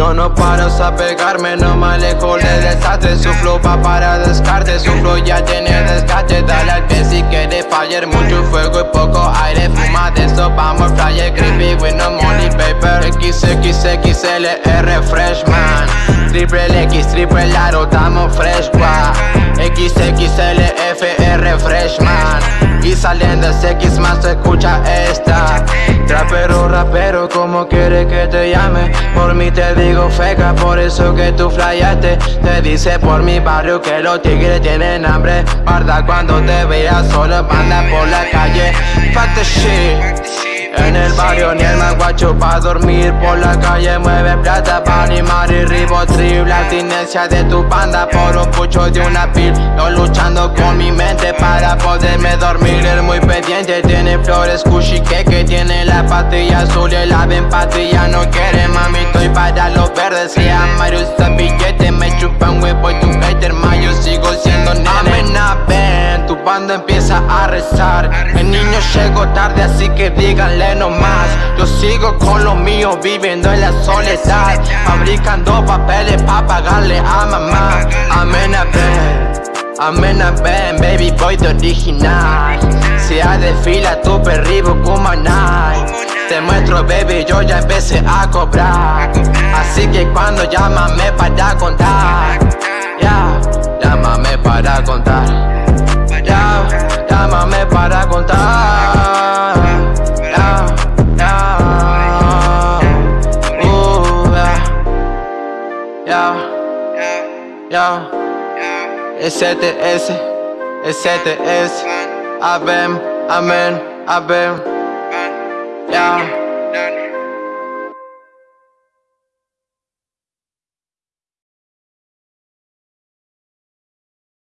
Yo no paro a pegarme, no me alejo de desastre. Su flow va para descarte, su flow ya tiene desgaste. Dale al que si quiere fallar, mucho fuego y poco aire. Fuma de eso, vamos flyer, creepy with no money paper. XXXLR freshman Triple X, triple aro, estamos fresh, XXLFR freshman Saliendo X más escucha esta. Trapero, rapero, como quiere que te llame Por mí te digo feca, por eso que tú flayaste. Te dice por mi barrio que los tigres tienen hambre. Guarda cuando te veas solo banda por la calle. Fuck the shit. En el barrio ni el manguacho pa' dormir. Por la calle mueve plata pa' animar. Y ribotril La abstinencia de tu banda. Por un pucho de una pil luchando con mi mente para poderme dormir. El muy pendiente tiene flores cushy que tiene la pastilla azul y la empatía No quiere mami, estoy para los verdes. Se llama usa billete, me chupan huevo y tu hater Mayo sigo siendo nene. Ven, tu banda empieza a rezar. El niño llegó tarde así que díganle nomás Yo sigo con lo mío viviendo en la soledad Fabricando papeles ven Amena, ven, baby boy de original. Se desfila tu perribo night Te muestro baby, yo ya empecé a cobrar. Así que cuando llámame para contar. Ya, llámame para contar. Ya, llámame para contar. Ya Uh, Excepte S. Excepte S. Abem, amén, abem Yeah.